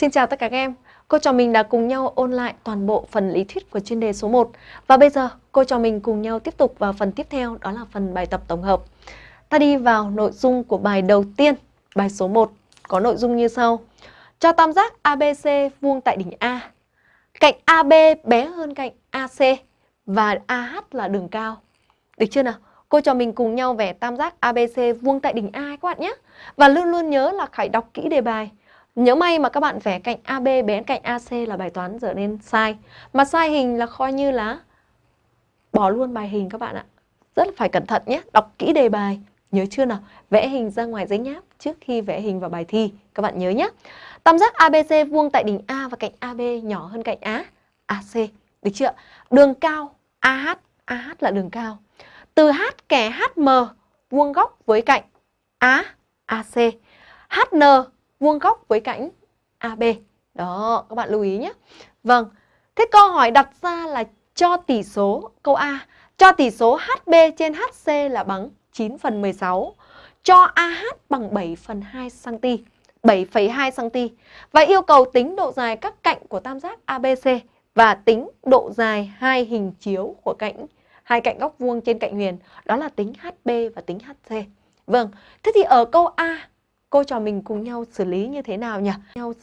Xin chào tất cả các em. Cô trò mình đã cùng nhau ôn lại toàn bộ phần lý thuyết của chuyên đề số 1. Và bây giờ cô trò mình cùng nhau tiếp tục vào phần tiếp theo đó là phần bài tập tổng hợp. Ta đi vào nội dung của bài đầu tiên, bài số 1 có nội dung như sau. Cho tam giác ABC vuông tại đỉnh A. Cạnh AB bé hơn cạnh AC và AH là đường cao. Được chưa nào? Cô trò mình cùng nhau vẽ tam giác ABC vuông tại đỉnh A các bạn nhé. Và luôn luôn nhớ là phải đọc kỹ đề bài nếu may mà các bạn vẽ cạnh AB bé cạnh AC là bài toán trở nên sai. Mà sai hình là coi như là bỏ luôn bài hình các bạn ạ. Rất là phải cẩn thận nhé, đọc kỹ đề bài. Nhớ chưa nào? Vẽ hình ra ngoài giấy nháp trước khi vẽ hình vào bài thi. Các bạn nhớ nhé. Tam giác ABC vuông tại đỉnh A và cạnh AB nhỏ hơn cạnh Á, AC. Được chưa? Đường cao AH, AH là đường cao. Từ H kẻ HM vuông góc với cạnh Á, AC. HN vuông góc với cạnh AB. Đó, các bạn lưu ý nhé. Vâng, thế câu hỏi đặt ra là cho tỷ số, câu A, cho tỷ số HB trên HC là bằng 9 phần 16, cho AH bằng 7 phần 2 cm, 7,2 cm và yêu cầu tính độ dài các cạnh của tam giác ABC và tính độ dài hai hình chiếu của cạnh hai cạnh góc vuông trên cạnh huyền, đó là tính HB và tính HC. Vâng, thế thì ở câu A cô trò mình cùng nhau xử lý như thế nào nhỉ? Nhau